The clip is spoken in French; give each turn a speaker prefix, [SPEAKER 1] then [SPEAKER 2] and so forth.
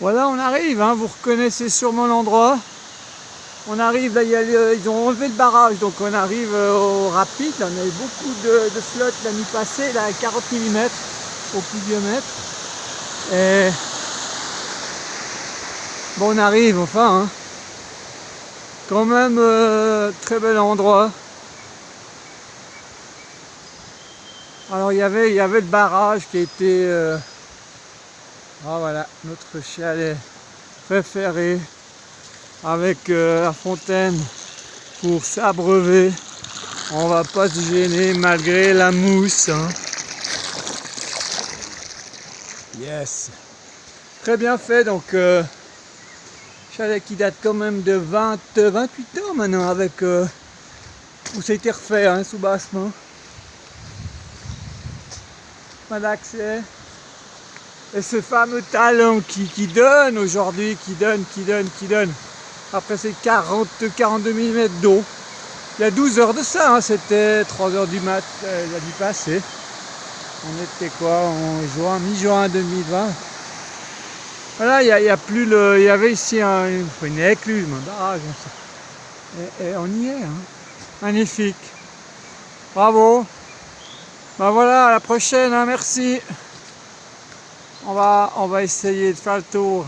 [SPEAKER 1] Voilà, on arrive, hein, vous reconnaissez sûrement l'endroit. On arrive, là, ils ont enlevé le barrage, donc on arrive euh, au rapide. On a eu beaucoup de, de flotte la nuit passée, là, à 40 mm au pluviomètre. Et bon, on arrive, enfin. hein. Quand même, euh, très bel endroit. Alors, il y avait, il y avait le barrage qui était... euh, ah voilà, notre chalet préféré avec euh, la fontaine pour s'abreuver. On va pas se gêner malgré la mousse. hein. Yes. Très bien fait donc euh, chalet qui date quand même de 20, 28 ans maintenant avec euh, où ça a été refait hein, sous bassement. Pas d'accès. Et ce fameux talent qui, qui donne aujourd'hui, qui donne, qui donne, qui donne. Après ces 40, 42 mm d'eau. Il y a 12 heures de ça, hein, c'était 3 heures du mat euh, la nuit passée. On était quoi en juin, mi-juin 2020. Voilà, il y, a- il a plus le. Il y avait ici un- une, une écluse, un barrage. Et, et on y est. hein. Magnifique. Bravo. Ben voilà, à la prochaine, hein, merci. On va, on va essayer de faire le tour